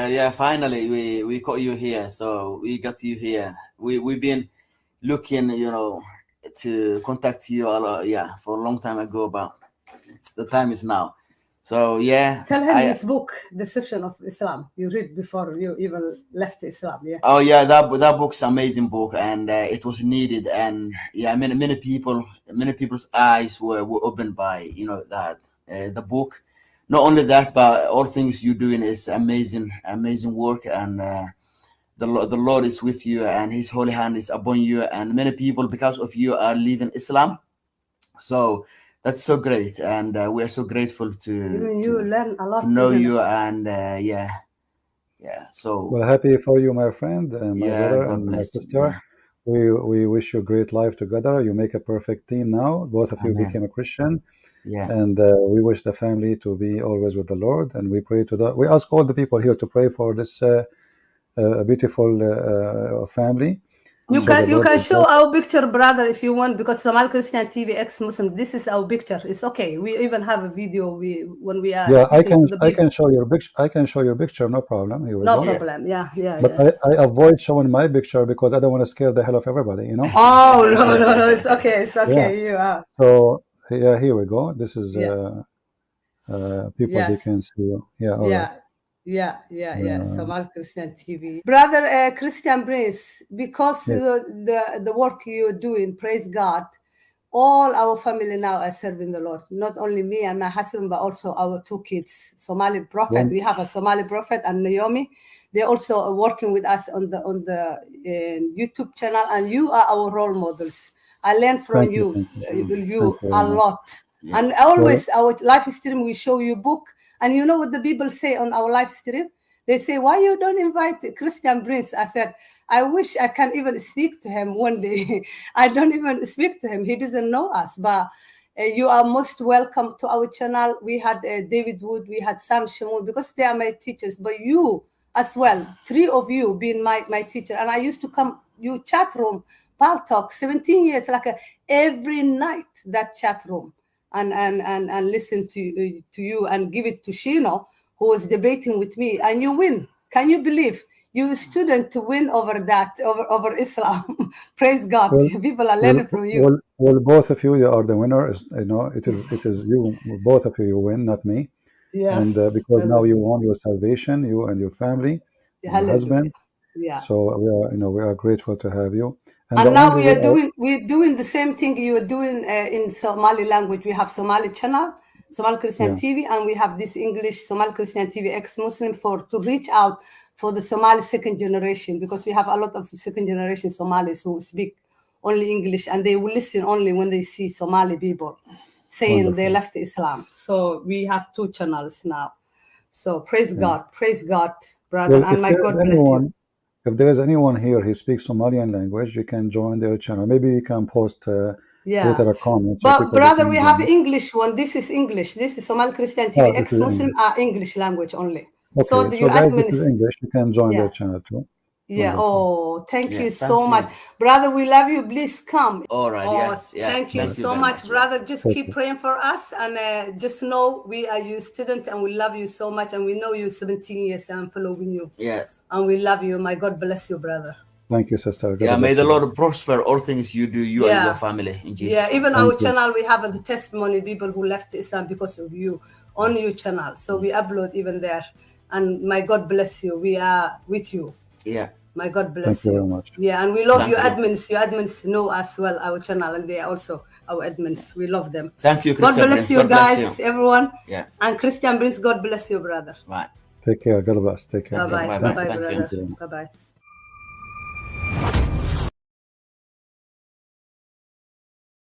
Uh, yeah, finally we we got you here. So we got you here. We we've been looking, you know, to contact you a lot, yeah, for a long time ago, but the time is now. So yeah. Tell him I- his book, Deception of Islam. You read before you even left Islam. Yeah. Oh yeah, that that book's amazing book, and uh, it was needed, and yeah, many many people, many people's eyes were, were opened by you know that uh, the book. Not only that, but all things you're doing is amazing, amazing work, and uh, the the Lord is with you, and His holy hand is upon you, and many people because of you are leaving Islam. So that's so great, and uh, we are so grateful to, Even you to, learn a lot. to know isn't it? you, and uh, yeah, yeah. So Well, happy for you, my friend, and my Yeah, brother, God and my bless you. We we wish you a great life together. You make a perfect team now. Both of you became a Christian, yeah. and uh, we wish the family to be always with the Lord. And we pray to the. We ask all the people here to pray for this uh, uh, beautiful uh, uh, family. You can you can show our picture, brother, if you want, because Somali Christian TV ex Muslim. This is our picture. It's okay. We even have a video. We when we are Yeah, I can I can show your picture. I can show your picture. No problem. Here No problem. Yeah, yeah, But yeah. I, I avoid showing my picture because I don't want to scare the hell of everybody. You know. Oh no, no, no. It's okay. It's okay. You are. So yeah, here we go. This is Yeah. uh, uh, people they can see you. Yeah, all right. Yeah. Yeah, yeah, yeah. Uh, Christian TV. Brother uh, Christian Prince, because Yes. the, the the work you're doing, praise God, all our family now are serving the Lord. Not only me and my husband, but also our two kids, Somali prophet. When- We have a Somali prophet and Naomi. They also are working with us on the on the uh, YouTube channel, and you are our role models. I learned from Thank you, you, you. uh, you a lot. Yeah. And always our live stream, we show you book. And you know what the people say on our live stream? They say, why you don't invite Christian Prince? I said, I wish I can even speak to him one day. I don't even speak to him. He doesn't know us, but uh, you are most welcome to our channel. We had uh, David Wood, we had Sam Shamoun, because they are my teachers, but you as well, three of you being my, my teacher. And I used to come, you chat room, Pal Talk, 17 years, like a, every night, that chat room and and and, and listen to uh, to you and give it to Shino, who was debating with me, and you win. Can you believe? You student to win over that over over Islam. Praise God! Well, People are Well, learning from you. well, well, both of you, you are the winner. Is you know, it is it is you, both of you, you win, not me. yes. And uh, because now you want your salvation, you and your family, your husband. Yeah. So we are, you know, we are grateful to have you. And, And now we are doing we're doing the same thing you are doing uh, in Somali language. We have Somali channel, Somali Christian Yeah. TV, and we have this English Somali Christian TV ex-Muslim for to reach out for the Somali second generation because we have a lot of second generation Somalis who speak only English and they will listen only when they see Somali people saying they left Islam. So we have two channels now. So praise Yeah. God, praise God, brother, Well, and my God bless you. If there is anyone here who speaks Somalian language, you can join their channel. Maybe you can post uh, Yeah. later a comment. So But brother, we have. English one. This is English. This is Somali Christian TV. Oh, Ex-Muslim English. are English language only. so Okay, the, so you guys, admin is English. You can join yeah, their channel too. Yeah. Wonderful. Oh, thank Yeah, you thank so you. much, brother. We love you. Please come. All right. Oh, Yes. Yes. thank you Thank you so very much, much. Brother. Just Thank keep you. praying for us, and uh, just know we are your student, and we love you so much, and we know you're 17 years, and I'm following you, Yes. and we love you. My God bless you, brother. Thank you, sister. God Yeah. May bless the you. Lord prosper all things you do, you and your family, in Jesus' Yeah, name. even our you. channel, we have the testimony people who left Islam because of you on your channel. So we upload even there. And my God bless you. We are with you. Yeah. My God Thank bless you you. very much. Yeah, and we love Thank your you. admins. Your admins know as well our channel, and they are also our admins. We love them. Thank you, God bless Prince. you God bless guys, you. everyone. Yeah. And Christian Prince, God bless you, brother. Right. Take care. God bless. Take care. Bye bye. Bye Bye bye. bye, Thank you. brother. Bye bye.